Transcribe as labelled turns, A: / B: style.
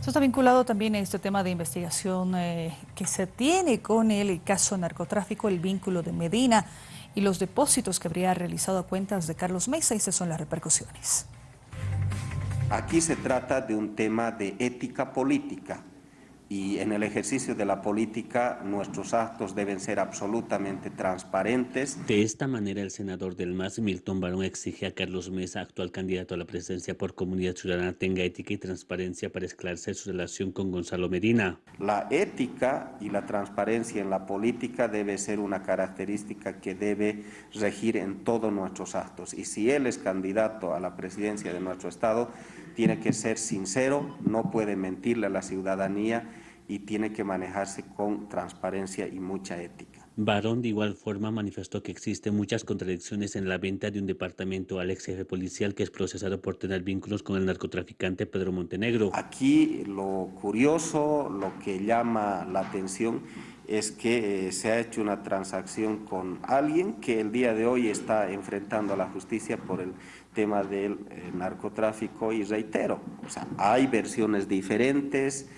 A: Eso está vinculado también a este tema de investigación eh, que se tiene con el caso narcotráfico, el vínculo de Medina y los depósitos que habría realizado a cuentas de Carlos Mesa. Esas son las repercusiones.
B: Aquí se trata de un tema de ética política y en el ejercicio de la política nuestros actos deben ser absolutamente transparentes.
C: De esta manera el senador del MAS, Milton Barón, exige a Carlos Mesa, actual candidato a la presidencia por Comunidad Ciudadana, tenga ética y transparencia para esclarecer su relación con Gonzalo Medina.
B: La ética y la transparencia en la política debe ser una característica que debe regir en todos nuestros actos y si él es candidato a la presidencia de nuestro Estado, tiene que ser sincero, no puede mentirle a la ciudadanía y tiene que manejarse con transparencia y mucha ética.
C: Barón de igual forma manifestó que existen muchas contradicciones en la venta de un departamento al ex jefe policial que es procesado por tener vínculos con el narcotraficante Pedro Montenegro.
B: Aquí lo curioso, lo que llama la atención es que eh, se ha hecho una transacción con alguien que el día de hoy está enfrentando a la justicia por el tema del eh, narcotráfico y reitero, o sea, hay versiones diferentes.